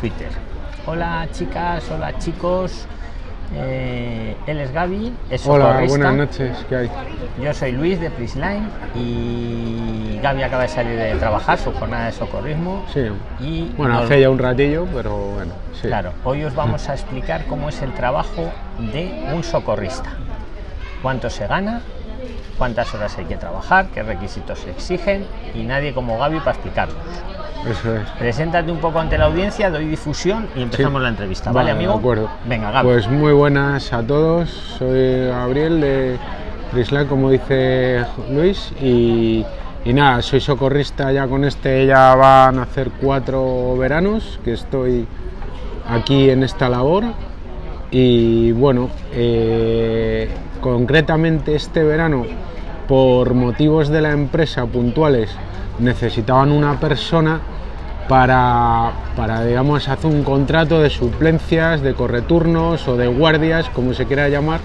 Twitter. Hola chicas, hola chicos. Eh, él es Gaby, es Hola, buenas noches, ¿qué hay? Yo soy Luis de Prisline y Gaby acaba de salir de trabajar su jornada de socorrismo. Sí, Y bueno, nos- hace ya un ratillo, pero bueno, sí. Claro, hoy os vamos a explicar cómo es el trabajo de un socorrista. Cuánto se gana, cuántas horas hay que trabajar, qué requisitos se exigen y nadie como Gaby para explicarlos. Eso es. Preséntate un poco ante la audiencia, doy difusión y empezamos Sí. la entrevista. ¿Vale, amigo? De acuerdo. Venga, Gaby. Pues muy buenas a todos, soy Gabriel de Prisla, como dice Luis, y, y nada, soy socorrista ya con este, ya van a hacer cuatro veranos que estoy aquí en esta labor. Y bueno, eh, concretamente este verano, por motivos de la empresa puntuales, necesitaban una persona para, para, digamos, hacer un contrato de suplencias, de correturnos o de guardias, como se quiera llamar,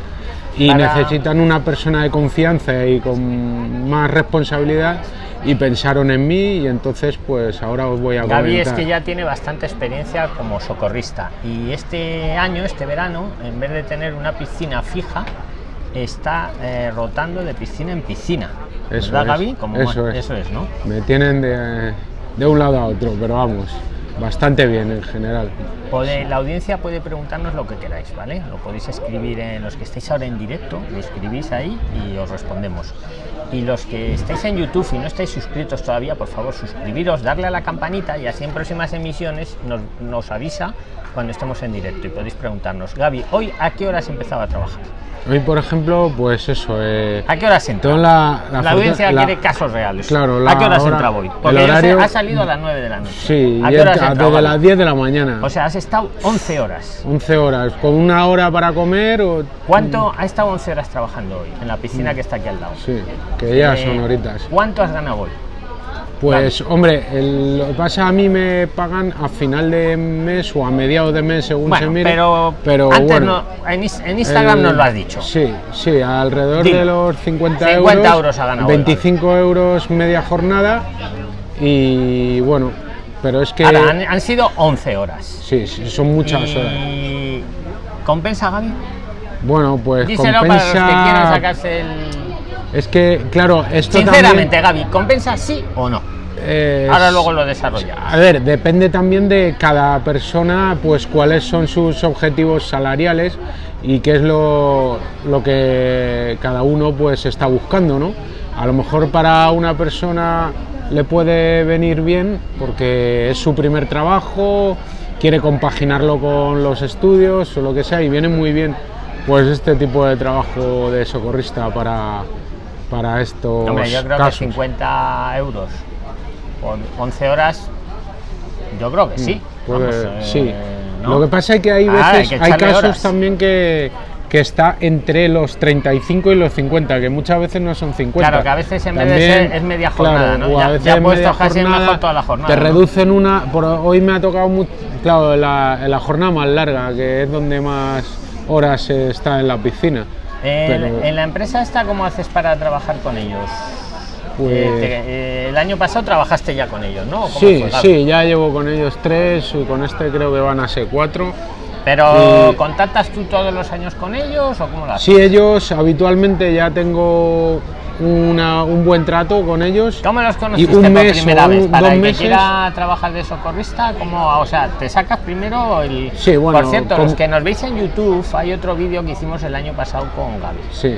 y Para- necesitan una persona de confianza y con más responsabilidad y pensaron en mí y entonces pues ahora os voy a Gaby es comentar. que ya tiene bastante experiencia como socorrista y este año, este verano, en vez de tener una piscina fija, está eh, rotando de piscina en piscina. Eso ¿Verdad, es, Gaby? Como eso es. eso es, ¿no? Me tienen de, de un lado a otro, pero vamos, bastante bien en general. La audiencia puede preguntarnos lo que queráis, ¿vale? Lo podéis escribir en los que estáis ahora en directo, lo escribís ahí y os respondemos. Y los que estáis en YouTube y no estáis suscritos todavía, por favor, suscribiros, darle a la campanita y así en próximas emisiones nos, nos avisa cuando estemos en directo y podéis preguntarnos. Gaby, ¿hoy a qué horas empezaba a trabajar? Hoy, por ejemplo, pues eso, eh, ¿A qué horas entra? toda la, La, la audiencia la- quiere casos reales. Claro, ¿A qué horas hora- entra hoy? el Porque sé, horario- ha salido a las 9 de la noche. Sí, ¿A qué horas desde las 10 de la mañana, O sea, has estado 11 horas. 11 horas, con una hora para comer o... ¿Cuánto ha estado 11 horas trabajando hoy en la piscina que está aquí al lado? Sí, que ya Eh, son horitas. ¿Cuánto has ganado hoy? Pues hombre, el- lo que pasa a mí me pagan a final de mes o a mediados de mes según Bueno, se mire. pero, pero antes bueno, no, en, Instagram el- nos lo has dicho. Sí, sí, alrededor de los 50, 50 euros, euros ha ganado hoy, 25 euros media jornada y bueno, pero es que Ahora, han, han sido 11 horas. sí, sí, son muchas horas. y... ¿Compensa, Gaby? Bueno, pues Díselo para los que quieran compensa. sacarse el... Es que claro, esto Sinceramente, también, Gaby, ¿compensa sí o no? eh, Ahora luego lo desarrolla. A ver, depende también de cada persona, pues cuáles son sus objetivos salariales y qué es lo, lo que cada uno pues está buscando, ¿no? A lo mejor para una persona le puede venir bien porque es su primer trabajo, quiere compaginarlo con los estudios o lo que sea y viene muy bien pues este tipo de trabajo de socorrista para, para estos Hombre, yo creo casos. que 50 euros por 11 horas, yo creo que sí. Puede- Vamos, eh, sí. ¿no? Lo que pasa es que hay Ah, veces, que hay, echarle casos horas. también que, que está entre los 35 y los 50, que muchas veces no son 50. Claro, que a veces en vez de ser es media jornada, ¿no? o Ya- a veces ya en puesto media casi es mejor toda la jornada, Te ¿no? reducen una. Por, hoy me ha tocado, mu- claro, la, la jornada más larga, que es donde más horas está en la piscina. En, Pero- en la empresa esta, ¿cómo haces para trabajar con ellos? Pues- Eh, te- eh, el año pasado trabajaste ya con ellos, ¿no? ¿Cómo Sí, sí, ya llevo con ellos tres y con este creo que van a ser cuatro. Pero Y- ¿contactas tú todos los años con ellos o cómo lo haces? Sí, ellos habitualmente ya tengo una- un buen trato con ellos. ¿Cómo los conociste un por mes primera o vez? un- Para dos el que meses. quiera trabajar de socorrista, ¿cómo, o sea, te sacas primero el... Sí, bueno, Por cierto, con- los que nos veis en YouTube, hay otro vídeo que hicimos el año pasado con Gaby. Sí,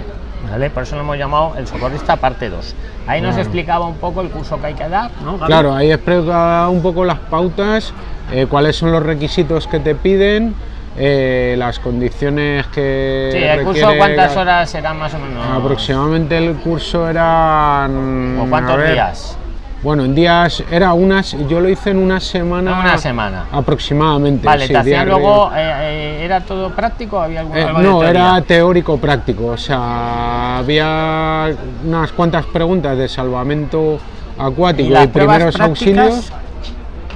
¿vale? Por eso lo hemos llamado El Socorrista parte 2. Ahí nos Claro. explicaba un poco el curso que hay que dar, ¿no, Gaby? claro, ahí explica un poco las pautas, eh, cuáles son los requisitos que te piden, eh, las condiciones que. Sí, el curso, ¿cuántas la- horas serán más o menos? Aproximadamente el curso eran. ¿O cuántos ver, días? Bueno, en días, era unas, yo lo hice en una semana. Una semana. Aproximadamente. Vale, sí, te hacían días luego, eh, eh, ¿era todo práctico había algún, Eh, de no, era teórico práctico, o sea, había unas cuantas preguntas de salvamento acuático ¿Y primeros auxilios.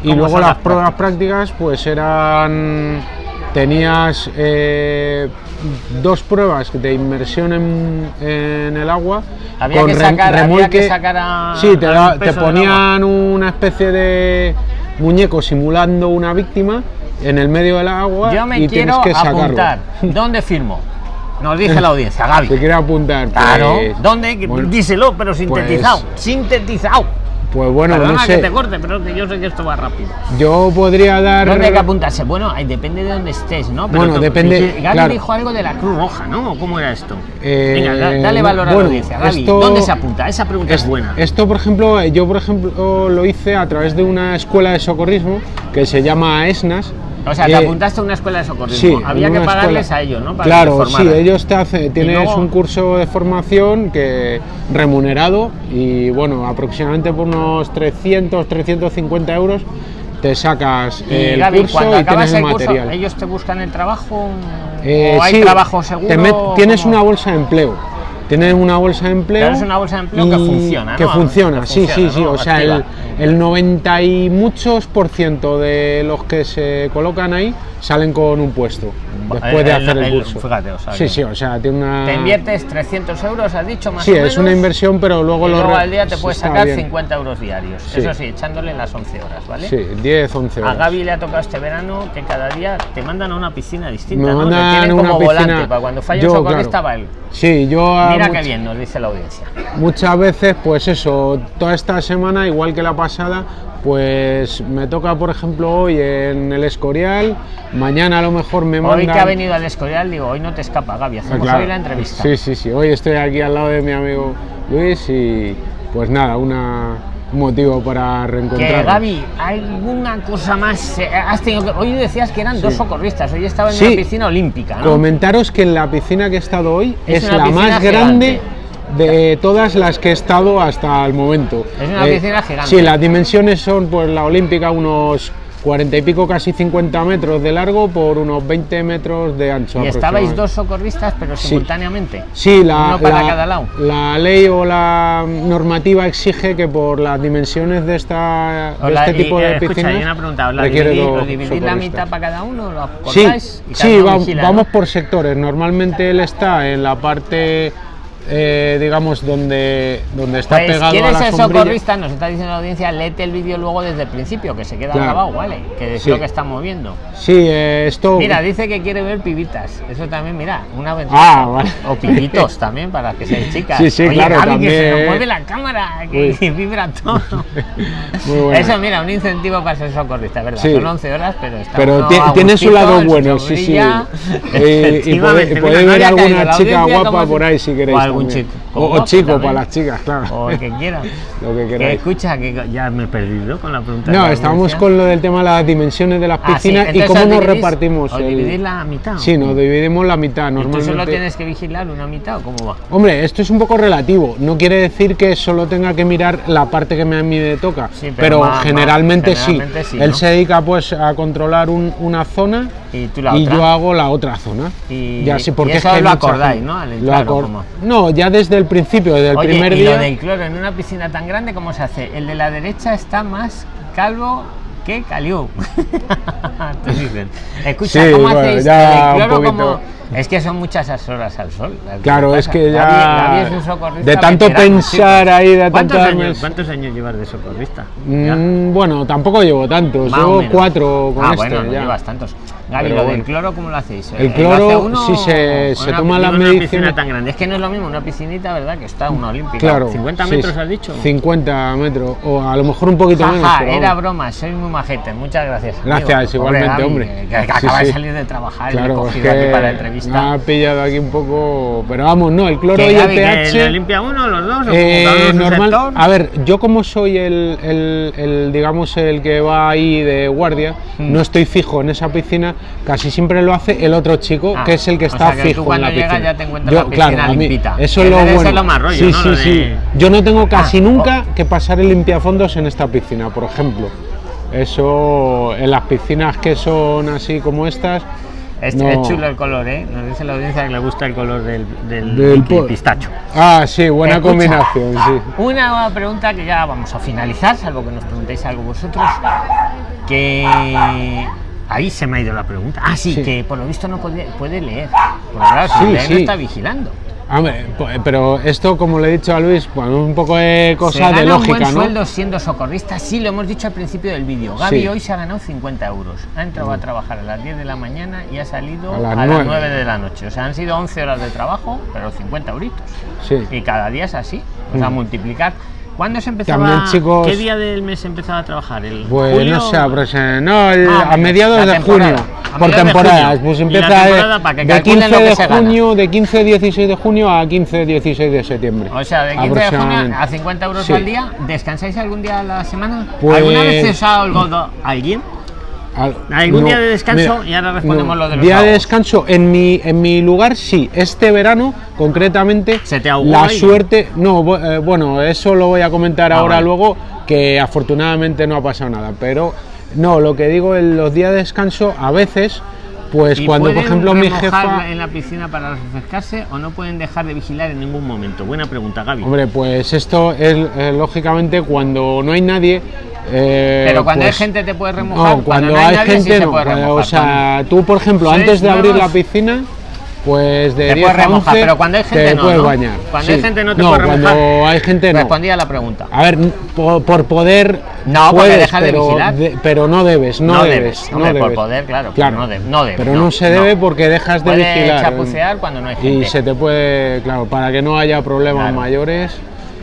Y ¿Cómo luego las pruebas prácticas, pues eran. Tenías eh, dos pruebas de inmersión en, en el agua. Había que sacar- había que sacar a- sí, te, te ponían una especie de muñeco simulando una víctima en el medio del agua Yo me y tienes quiero que sacarlo. apuntar. ¿Dónde firmo? Nos dice la audiencia, Gaby. Te quiero apuntar. Claro, pues, ¿dónde? bueno, Díselo, pero sintetizado. pues- sintetizado. Pues bueno, Perdona no que te sé. corte, pero que yo sé que esto va rápido. Yo podría dar. ¿Dónde hay que apuntarse? Bueno, ahí depende de dónde estés, ¿no? Bueno, tú- depende, Gaby claro. dijo algo de la Cruz Roja, ¿no? ¿O ¿Cómo era esto? Eh, Venga, da- dale valor a la audiencia. Gaby, esto- ¿dónde se apunta? Esa pregunta es, Es- buena. Esto, por ejemplo, yo por ejemplo lo hice a través de una escuela de socorrismo que se llama ESNAS. O sea, te Eh, apuntaste a una escuela de Sí, socorrismo. Había en que pagarles escuela. a ellos, ¿no? Para claro, que sí, ellos te hacen, tienes luego- un curso de formación que remunerado y bueno, aproximadamente por unos 300, 350 euros te sacas Y el Gaby, curso cuando y acabas tienes el el curso, material. ¿ellos te buscan el trabajo? Eh, ¿O hay sí, trabajo seguro? te met- tienes ¿Cómo? una bolsa de empleo. Tienes una bolsa de empleo. Claro, es una bolsa de empleo que funciona, Que funciona, Que sí, funciona, sí, sí. ¿no? O sea, el, el 90 y muchos por ciento de los que se colocan ahí salen con un puesto después de El- hacer el, el- curso. fíjate, o sea sí, sí, o sea, tiene una. Te inviertes 300 euros, has dicho, más Sí, o es menos. una inversión, pero luego y lo luego al día te puedes sacar bien. 50 euros diarios. Sí. Eso sí, echándole las 11 horas, ¿vale? Sí, 10, 11 A horas. Gaby le ha tocado este verano que cada día te mandan a una piscina distinta, Me ¿no? mandan tienen a una como volante piscina- para cuando falla un socorrista claro. va él. Sí, yo. a Mira much- qué bien, nos dice la audiencia. Muchas veces, pues eso, toda esta semana, igual que la pasada, pues me toca, por ejemplo, hoy en el Escorial, mañana a lo mejor me mandan... Hoy que ha venido al Escorial, digo, hoy no te escapa, Gaby, Ah, hacemos claro. hoy la entrevista. Sí, sí, sí, hoy estoy aquí al lado de mi amigo Luis y pues nada, una, un motivo para Que reencontrarnos. Gaby, ¿alguna cosa más? eh, Has tenido que- Hoy decías que eran dos socorristas, hoy estaba en Sí. una piscina olímpica, ¿no? Comentaros que en la piscina que he estado hoy Es la más grande gigante. De todas las que he estado hasta el momento. Eh, Es una piscina gigante. Sí, las dimensiones son pues la olímpica unos 40 y pico, casi 50 metros de largo por unos 20 metros de ancho. Y estabais dos socorristas, pero Sí. simultáneamente. Sí, la, Uno para la- cada lado. la ley o la normativa exige que por las dimensiones de, esta, de este tipo eh, de escucha, piscinas pregunta, ¿os la requiere dividís, la mitad para cada uno? ¿Lo Sí, acordáis? Sí uno va- vigila, vamos ¿no? por sectores. Normalmente él está en la parte, eh, digamos, donde, donde está Pues, pegado ¿quién a la el sombrilla. socorrista? Nos está diciendo la audiencia, léete el vídeo luego desde el principio, que se queda Claro. grabado, ¿vale? Que es Sí. lo que estamos viendo. Sí, eh, esto. Mira, dice que quiere ver pibitas. Eso también, mira, una ventaja. Ah, vale. O pibitos también, para que seáis chicas. Sí, sí, Oye, claro, Gaby, que se nos también. mueve la cámara, que, Uy. vibra todo. Muy. Eso, mira, un incentivo para ser socorrista, ¿verdad? Sí. Son 11 horas, pero está Pero tiene su lado bueno, sí, sí. Eh, y y no ver alguna chica guapa por ahí si queréis. contigo. O chico. O, o guapo chico también. para las chicas, claro. O el que quiera. Lo que Que queráis. escucha, que ya me he perdido con la pregunta. de No, la estábamos con lo del tema de las dimensiones de las Ah, sí, piscinas y cómo os nos dividís- repartimos. os el- dividís la mitad. Sí, nos dividimos la mitad ¿Y tú normalmente. solo tienes que vigilar una mitad o cómo va? Hombre, esto es un poco relativo. No quiere decir que solo tenga que mirar la parte que me- a mí me toca. Sí, pero pero más- más- generalmente, sí. sí, Él ¿no? se dedica pues a controlar un- una zona Y tú la y otra. yo hago la otra zona. Y- ya sí, y porque es eso que hay lo acordáis. ¿no? Al Lo entrar, ¿o acor-? No, ya desde el principio, desde el Oye, primer y día. lo del cloro en una piscina tan grande, ¿cómo se hace? El de la derecha está más calvo que caliú. Escucha, Sí, ¿cómo bueno, hacéis ya el cloro? como- Es que son muchas horas al sol. las Claro, que es que ya. Gaby- Gaby es un socorrista de tanto veterano, pensar chicos. ahí, de ¿Cuántos tanto. años, ¿Cuántos años llevas de socorrista? Mm, bueno, tampoco llevo tantos. Llevo menos. cuatro con ah, este. bueno, no ya. llevas tantos. Gaby, lo del cloro, ¿cómo lo hacéis? El ¿lo cloro, uno si se- se toma las digo, una piscina tan grande. Es que no es lo mismo una piscinita, ¿verdad? Que está una olímpica. Claro. 50 sí, metros sí. has dicho. 50 metros, o a lo mejor un poquito menos. Jaja, pero era broma, soy muy majete, muchas gracias. amigo. Gracias, igualmente, Gaby, hombre. Que, que Sí, acaba de sí. salir de trabajar y le he Claro, es cogido aquí que para la me entrevista. ha pillado aquí un poco. Pero vamos, no, el cloro y el pH. le limpia uno, los dos, o eh, normal, sector? a ver, yo como soy el, el- el, digamos el que va ahí de guardia, Hmm. no estoy fijo en esa piscina, casi siempre lo hace el otro chico, Ah, que es el que o está sea que tú fijo en la llegas piscina. ya te encuentras la piscina a mí- eso es lo bueno. lo más rollo, sí, ¿no? sí, sí. Yo no tengo casi Ah, nunca que pasar el limpiafondos en esta piscina, por ejemplo. Eso en las piscinas que son así como estas. Es, no. es chulo el color, ¿eh? Nos dice la audiencia que le gusta el color del, del, Del pistacho. Ah, sí, buena Escucha, combinación, sí. Una pregunta que ya vamos a finalizar, salvo que nos preguntéis algo vosotros. Que ahí se me ha ido la pregunta. Ah, sí, Sí. que por lo visto no puede, puede leer. Porque claro, si Sí, lee no sí. está vigilando. Hombre, po- pero esto, como le he dicho a Luis, pues un poco de Se cosa de gana un lógica, buen ¿no? sueldo siendo socorrista, sí, lo hemos dicho al principio del vídeo. Gaby Sí. hoy se ha ganado 50 euros. Ha entrado a trabajar a las 10 de la mañana y ha salido A a las las, nueve. 9 de la noche. O sea, han sido 11 horas de trabajo, pero 50 euritos. Sí. Y cada día es así. O sea, Mm. multiplicar. ¿Cuándo se empezaba? También, chicos- ¿Qué día del mes empezaba a trabajar? ¿El Pues julio? no sé, no, el- Ah, a mediados de junio, A por temporadas, pues empieza de, temporada para que de calculen 15 lo que de junio, de 15 16 de junio a 15 16 de septiembre. O sea, de 15 de junio a 50 euros Sí. al día. ¿Descansáis algún día a la semana? Pues- ¿Alguna vez os ha holgado alguien? Al- ¿Algún día de descanso? Y ahora respondemos lo de los Día de descanso, en mi, en mi lugar sí, este verano concretamente, ¿Se te la alguien? suerte, no, eh, bueno, eso lo voy a comentar Ah, ahora vale. luego, que afortunadamente no ha pasado nada, pero no, lo que digo, en los días de descanso, a veces, pues ¿Y cuando por ejemplo mi jefa... en la piscina para refrescarse o no pueden dejar de vigilar en ningún momento? Buena pregunta, Gaby. Hombre, pues esto es eh, lógicamente cuando no hay nadie. eh, Pero cuando hay pues, gente te puedes remojar. No, cuando, no hay nadie, sí gente se no. puede cuando- remojar. o sea, tú por ejemplo, ¿Sois antes de abrir la piscina, pues de Te 10 puedes a remojar, 11 pero cuando hay gente te no, puedes ¿no? bañar. Cuando hay gente no te no, puedes remojar. cuando hay gente no. Respondía a la pregunta. A ver, por, por poder No, porque puedes, dejas de vigilar. de- pero no debes, no, No debes, debes, no hombre, por debes. poder, claro, claro. no no debe, pero no, se debe porque dejas de Puede vigilar. chapucear cuando no hay y gente. se te puede, claro, para que no haya problemas Claro. mayores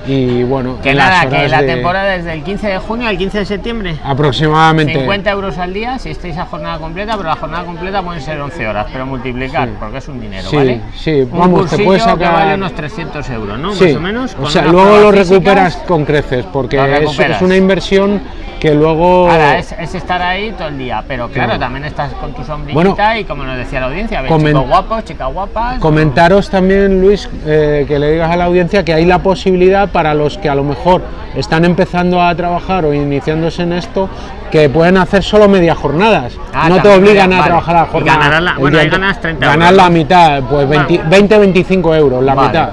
y bueno, Que nada, que la de- temporada es del 15 de junio al 15 de septiembre. aproximadamente 50 euros al día si estáis a jornada completa, pero la jornada completa pueden ser 11 horas, pero multiplicar, Sí. porque es un dinero, Sí, ¿vale? sí, un vamos, te puedes que sacar- vale unos 300 euros, ¿no? Sí, Más o menos. o sea, luego lo recuperas con creces porque es, una inversión que luego Ahora, es, es estar ahí todo el día, pero claro, Claro. también estás con tu sombrillita Bueno, y como nos decía la audiencia, ves comen- chicos guapos, chicas guapas. Comentaros también, Luis, eh, que le digas a la audiencia que hay la posibilidad para los que a lo mejor están empezando a trabajar o iniciándose en esto, que pueden hacer solo media jornadas. Ah, no te obligan vale. a trabajar a jornada. ganarás la- bueno, ahí ganas 30 Ganas euros, la mitad, pues 20 Vale. 20-25 euros, la Vale. mitad.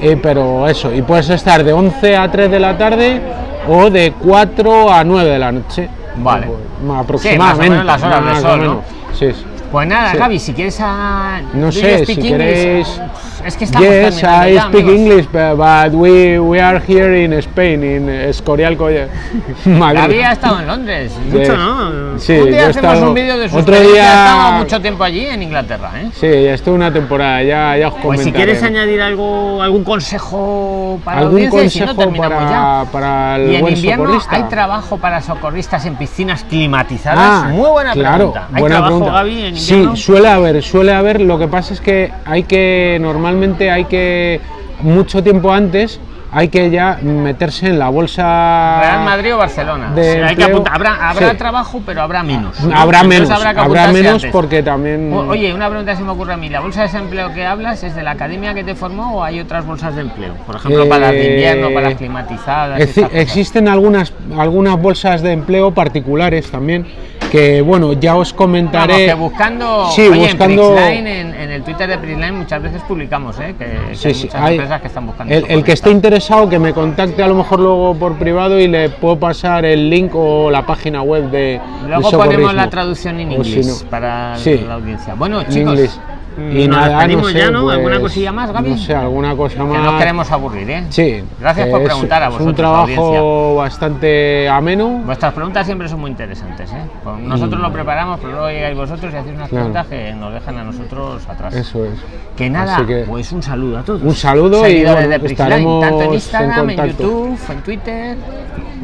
Eh, pero eso, y puedes estar de 11 a 3 de la tarde o de 4 a 9 de la noche. Vale. Pues, más aproximadamente. menos las horas de más o sol, ¿no? Sí, sí. Pues nada, Sí. Gaby, si quieres a. No do you sé, si queréis- Es que estamos Yes, I ya, speak amigos. English, but, we, we are here in Spain, in Escorial, Colla-. Gaby ha estado en Londres, mucho, ¿no? Sí, un día hacemos estado- un vídeo de su otro día- ha estado mucho tiempo allí en Inglaterra, ¿eh? Sí, estuve una temporada, ya, ya os Pues si comentaré. quieres añadir algo, algún consejo para la ¿Algún audiencia, y si no, consejo terminamos para, ya. para el Y en buen invierno socorrista? hay trabajo para socorristas en piscinas climatizadas. Ah, Muy buena claro, pregunta. ¿Hay buena trabajo, pregunta. Gaby, en sí, suele haber, suele haber. Lo que pasa es que hay que, normalmente hay que, mucho tiempo antes, hay que ya meterse en la bolsa. Real Madrid o Barcelona. de Sí, hay que empleo, apuntar. Habrá, habrá sí. trabajo, pero habrá menos. ¿no? Habrá Entonces menos, habrá que habrá apuntarse menos antes. porque también. O- Oye, una pregunta se me ocurre a mí. ¿La bolsa de desempleo que hablas es de la academia que te formó o hay otras bolsas de empleo? Por ejemplo, para las de Eh, invierno, para las climatizadas. Existen algunas, algunas bolsas de empleo particulares también, que bueno, ya os comentaré. Vamos, que buscando, Sí, oye, buscando- en, en, en el Twitter de Prixline muchas veces publicamos, ¿eh? que, que Sí, hay sí, muchas hay- empresas que están buscando. el, el que esté interesado que me contacte a lo mejor luego por privado y le puedo pasar el link o la página web de Luego de ponemos la traducción en O si inglés no. para Sí. la audiencia. Bueno, En chicos, inglés. Mm, Y nos nada, no sé, ya, ¿no? ¿Alguna pues, cosilla más, Gaby? No sé, alguna cosa que más. no queremos aburrir, ¿eh? Sí. Gracias que por preguntar a Es un vosotros, trabajo bastante ameno. Vuestras preguntas siempre son muy interesantes, ¿eh? Pues nosotros lo preparamos, pero luego llegáis vosotros y hacéis unas Mm. Claro. preguntas que nos dejan a nosotros atrás. Eso es. Que nada, que- pues un saludo a todos. Un saludo y, bueno, de estaremos tanto en en Instagram, en, contacto. YouTube, en Twitter.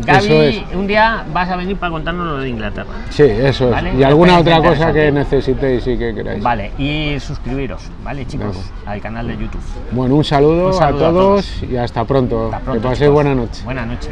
Gaby, es. un día vas a venir para contarnos lo de Inglaterra. Sí, eso es. Vale, Y alguna otra cosa que necesitéis y que queráis. Vale, y suscribiros, ¿vale, chicos? Al canal de YouTube. Bueno, un saludo, Un saludo a, a todos todos. y hasta pronto. Hasta pronto, que paséis buena noche. Buena noche.